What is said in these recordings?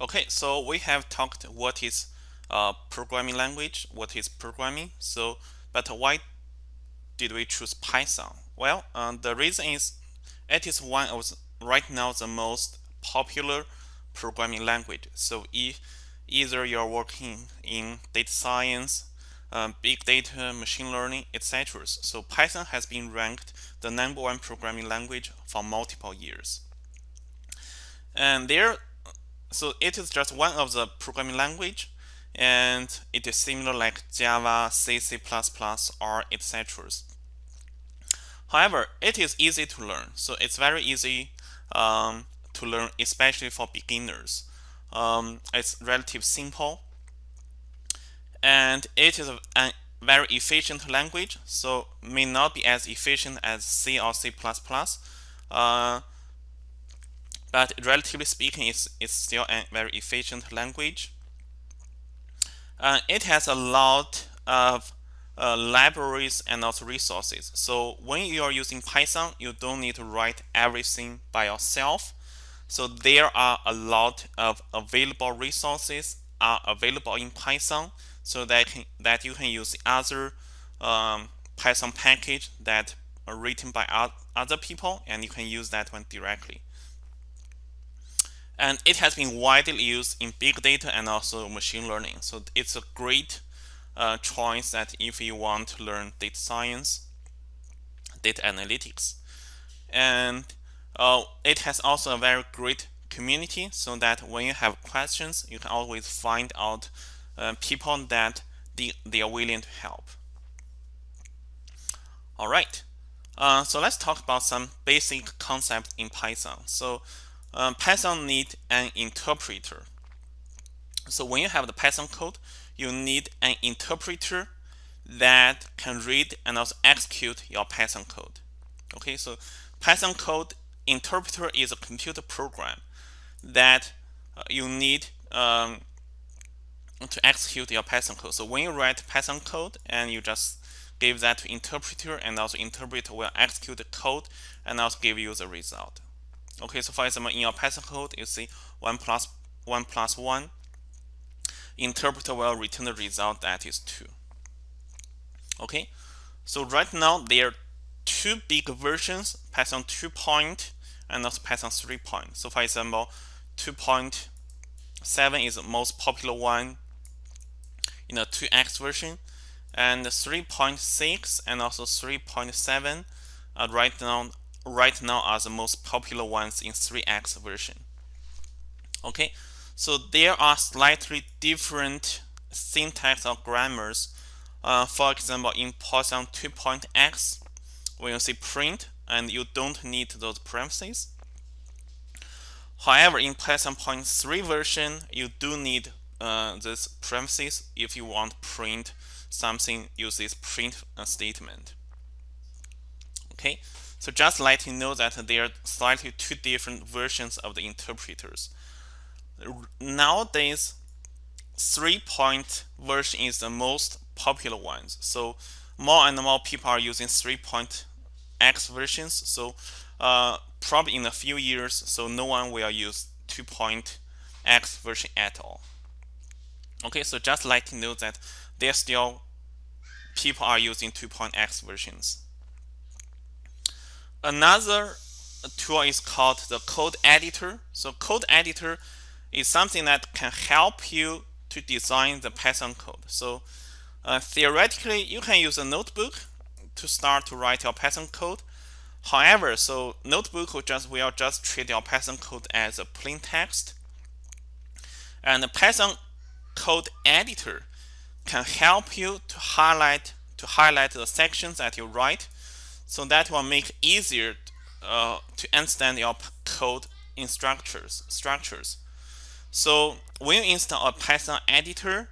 Okay, so we have talked what is uh, programming language, what is programming. So, but why did we choose Python? Well, uh, the reason is it is one of right now the most popular programming language. So if either you're working in data science, um, big data, machine learning, etc. So Python has been ranked the number one programming language for multiple years. And there, so it is just one of the programming language, and it is similar like Java, C, C++, R, etc. However, it is easy to learn, so it's very easy um, to learn, especially for beginners. Um, it's relatively simple, and it is a, very efficient language, so may not be as efficient as C or C++, uh, but relatively speaking, it's, it's still a very efficient language. Uh, it has a lot of uh, libraries and also resources. So when you are using Python, you don't need to write everything by yourself. So there are a lot of available resources are available in Python so that that you can use other um, Python package that are written by other people and you can use that one directly. And it has been widely used in big data and also machine learning. So it's a great uh, choice that if you want to learn data science, data analytics. And uh, it has also a very great community so that when you have questions, you can always find out uh, people that they, they are willing to help. All right, uh, so let's talk about some basic concepts in Python. So uh, Python need an interpreter. So when you have the Python code, you need an interpreter that can read and also execute your Python code. Okay, so Python code interpreter is a computer program that uh, you need um, to execute your Python code. So when you write Python code and you just give that to interpreter and also interpreter will execute the code and also give you the result. Okay, so for example, in your Python code, you see 1 plus 1 plus 1. Interpreter will return the result that is 2. Okay, so right now there are two big versions, Python 2 point and also Python 3 point. So for example, 2.7 is the most popular one in the 2x version and 3.6 and also 3.7 uh, right now right now are the most popular ones in 3x version. Okay so there are slightly different syntax or grammars. Uh, for example in Python 2.x when you say print and you don't need those parentheses. However in Python 0.3 version you do need uh, this parentheses if you want print something use this print statement okay? So just let you know that there are slightly two different versions of the interpreters. Nowadays three point version is the most popular ones. So more and more people are using three point X versions. So uh, probably in a few years so no one will use two point X version at all. Okay, so just let you know that there still people are using 2.x versions. Another tool is called the code editor. So code editor is something that can help you to design the Python code. So uh, theoretically, you can use a notebook to start to write your Python code. However, so notebook will just will just treat your Python code as a plain text. And the Python code editor can help you to highlight to highlight the sections that you write so that will make easier uh, to understand your code in structures structures. So when you install a python editor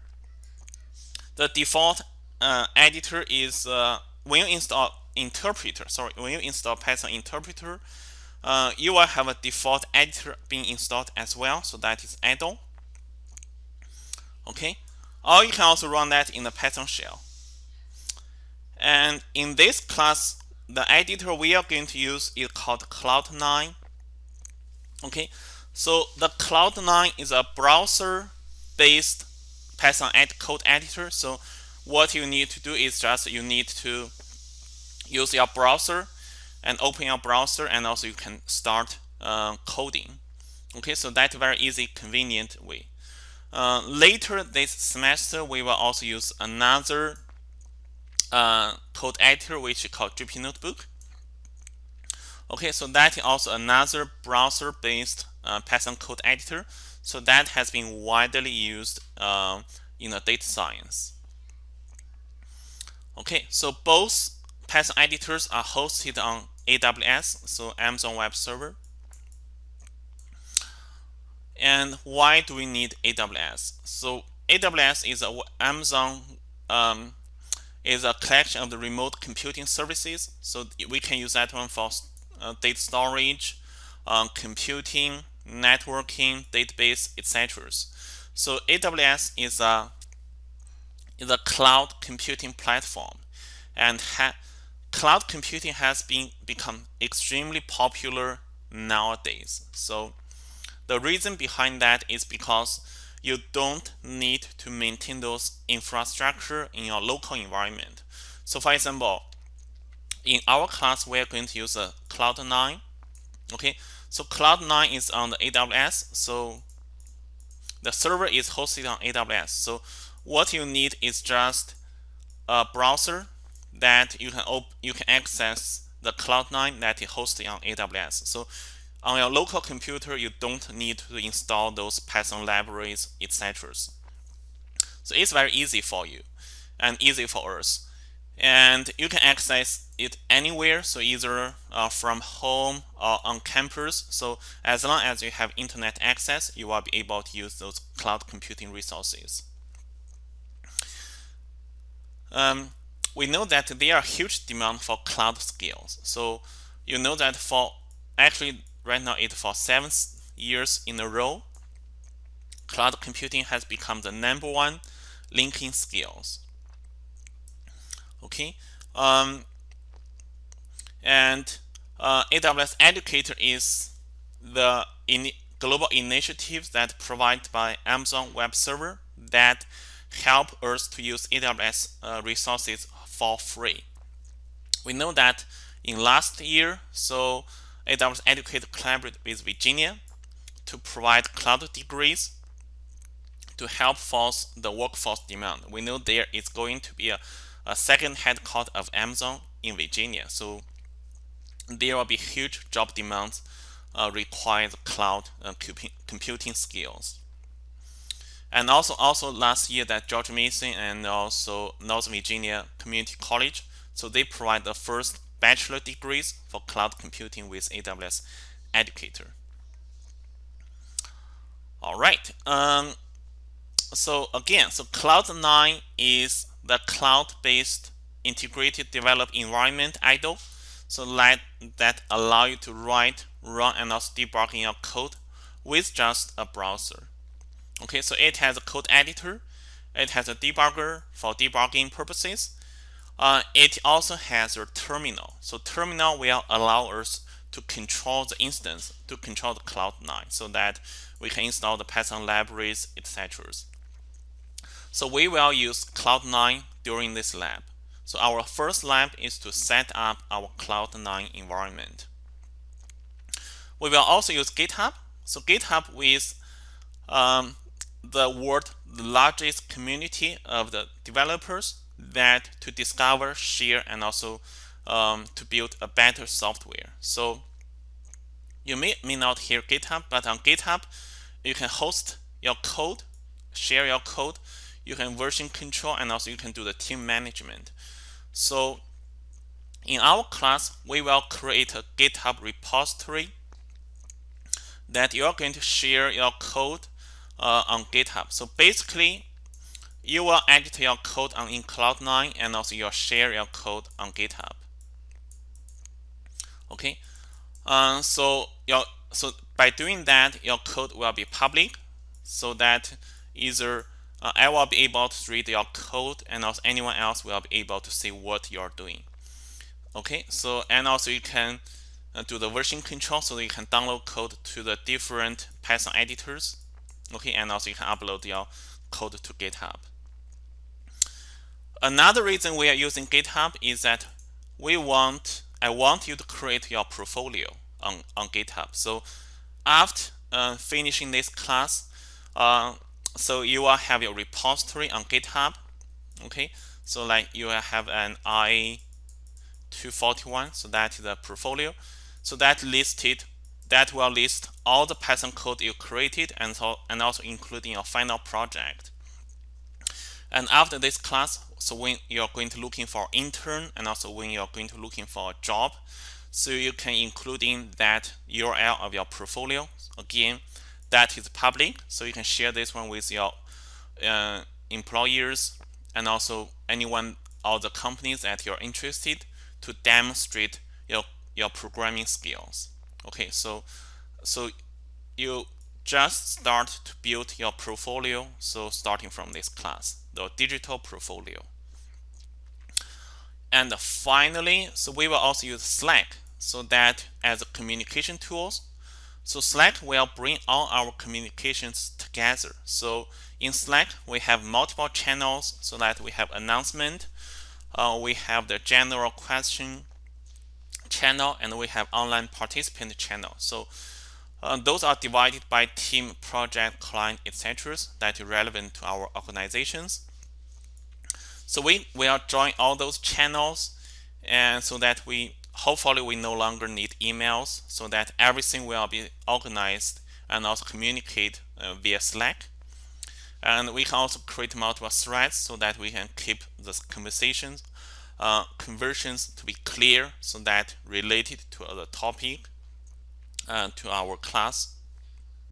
the default uh, editor is uh, when you install interpreter sorry when you install python interpreter uh, you will have a default editor being installed as well so that is IDLE. Okay? Or you can also run that in the python shell. And in this class the editor we are going to use is called cloud9 okay So the Cloud9 is a browser-based Python code editor. So what you need to do is just you need to use your browser and open your browser and also you can start uh, coding. Okay, so that's very easy, convenient way. Uh, later this semester, we will also use another uh, code editor which is called Jupyter Notebook. Okay, so that is also another browser-based uh, Python code editor. So that has been widely used uh, in the data science. Okay, so both Python editors are hosted on AWS, so Amazon Web Server. And why do we need AWS? So AWS is a Amazon um, is a collection of the remote computing services. So we can use that one for uh, data storage, uh, computing, networking, database, etc. So AWS is a is a cloud computing platform, and cloud computing has been become extremely popular nowadays. So the reason behind that is because you don't need to maintain those infrastructure in your local environment. So for example, in our class, we are going to use a Cloud9. Okay, so Cloud9 is on the AWS. So the server is hosted on AWS. So what you need is just a browser that you can you can access the Cloud9 that is hosted on AWS. So on your local computer, you don't need to install those Python libraries, etc. So it's very easy for you and easy for us. And you can access it anywhere, so either uh, from home or on campus. So as long as you have internet access, you will be able to use those cloud computing resources. Um, we know that there are huge demand for cloud skills. So you know that for actually right now it's for seven years in a row, cloud computing has become the number one LinkedIn skills. Okay, um, and uh, AWS Educator is the in global initiative that provided by Amazon Web Server that help us to use AWS uh, resources for free. We know that in last year, so AWS Educate collaborated with Virginia to provide cloud degrees to help force the workforce demand. We know there is going to be a, a second headquarters of Amazon in Virginia. So there will be huge job demands uh, require cloud uh, computing skills. And also, also last year that George Mason and also North Virginia Community College, so they provide the first bachelor degrees for cloud computing with AWS Educator. All right. Um, so again, so Cloud9 is the cloud-based integrated develop environment idle. So that, that allow you to write, run, and also debugging your code with just a browser. Okay, so it has a code editor. It has a debugger for debugging purposes. Uh, it also has a terminal. So terminal will allow us to control the instance, to control the Cloud9 so that we can install the Python libraries, etc. So we will use Cloud9 during this lab. So our first lab is to set up our Cloud9 environment. We will also use GitHub. So GitHub is um, the world the largest community of the developers that to discover, share, and also um, to build a better software. So you may, may not hear GitHub, but on GitHub, you can host your code, share your code, you can version control, and also you can do the team management. So in our class, we will create a GitHub repository that you're going to share your code uh, on GitHub. So basically, you will edit your code on in Cloud9 and also you'll share your code on GitHub. Okay, uh, so your so by doing that, your code will be public, so that either uh, I will be able to read your code and also anyone else will be able to see what you're doing. Okay, so and also you can uh, do the version control so you can download code to the different Python editors. Okay, and also you can upload your code to GitHub. Another reason we are using GitHub is that we want I want you to create your portfolio on, on GitHub. So after uh, finishing this class, uh, so you will have your repository on GitHub. Okay, so like you will have an I241, so that is a portfolio. So that listed that will list all the Python code you created and so and also including your final project. And after this class, so when you're going to looking for intern and also when you're going to looking for a job, so you can include in that URL of your portfolio. Again, that is public, so you can share this one with your uh, employers and also anyone or the companies that you're interested to demonstrate your your programming skills. Okay, so so you just start to build your portfolio. So starting from this class, the digital portfolio. And finally, so we will also use Slack so that as a communication tools. So Slack will bring all our communications together. So in Slack, we have multiple channels so that we have announcement, uh, we have the general question channel, and we have online participant channel. So those are divided by team, project, client, etc. that are relevant to our organizations. So we will join all those channels and so that we hopefully we no longer need emails so that everything will be organized and also communicate uh, via Slack. And we can also create multiple threads so that we can keep the conversations uh, conversions to be clear so that related to the topic uh, to our class